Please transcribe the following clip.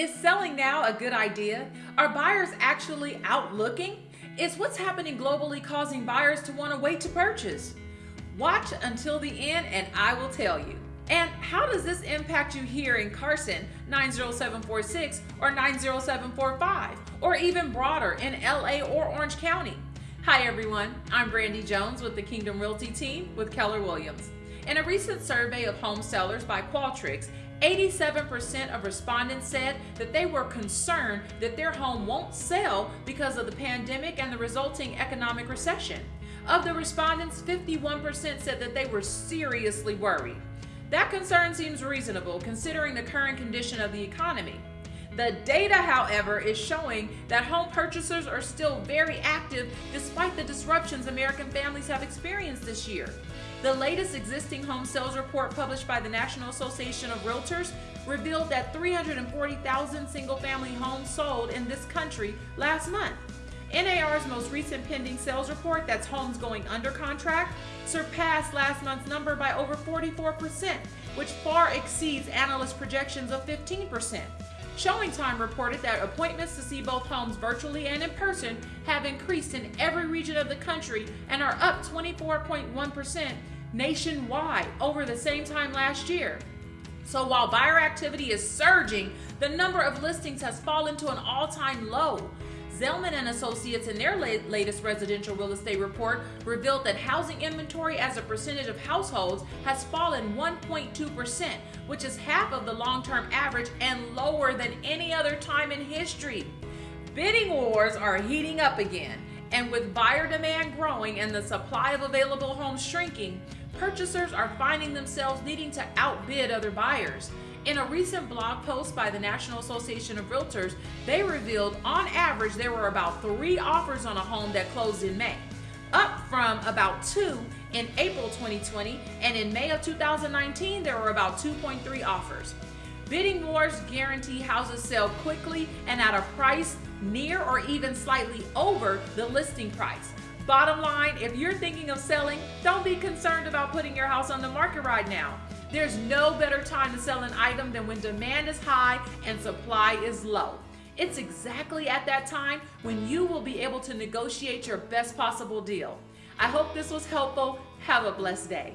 Is selling now a good idea? Are buyers actually out looking? Is what's happening globally causing buyers to want to wait to purchase? Watch until the end and I will tell you. And how does this impact you here in Carson 90746 or 90745 or even broader in LA or Orange County? Hi everyone, I'm Brandy Jones with the Kingdom Realty team with Keller Williams. In a recent survey of home sellers by Qualtrics, 87% of respondents said that they were concerned that their home won't sell because of the pandemic and the resulting economic recession. Of the respondents, 51% said that they were seriously worried. That concern seems reasonable considering the current condition of the economy. The data, however, is showing that home purchasers are still very active despite the disruptions American families have experienced this year. The latest existing home sales report published by the National Association of Realtors revealed that 340,000 single family homes sold in this country last month. NAR's most recent pending sales report, that's homes going under contract, surpassed last month's number by over 44%, which far exceeds analyst projections of 15%. ShowingTime reported that appointments to see both homes virtually and in person have increased in every region of the country and are up 24.1% nationwide over the same time last year. So while buyer activity is surging, the number of listings has fallen to an all-time low. Zelman and Associates in their latest residential real estate report revealed that housing inventory as a percentage of households has fallen 1.2%, which is half of the long-term average and lower than any other time in history. Bidding wars are heating up again, and with buyer demand growing and the supply of available homes shrinking, purchasers are finding themselves needing to outbid other buyers. In a recent blog post by the National Association of Realtors, they revealed on average there were about three offers on a home that closed in May, up from about two in April 2020, and in May of 2019 there were about 2.3 offers. Bidding wars guarantee houses sell quickly and at a price near or even slightly over the listing price. Bottom line, if you're thinking of selling, don't be concerned about putting your house on the market right now. There's no better time to sell an item than when demand is high and supply is low. It's exactly at that time when you will be able to negotiate your best possible deal. I hope this was helpful. Have a blessed day.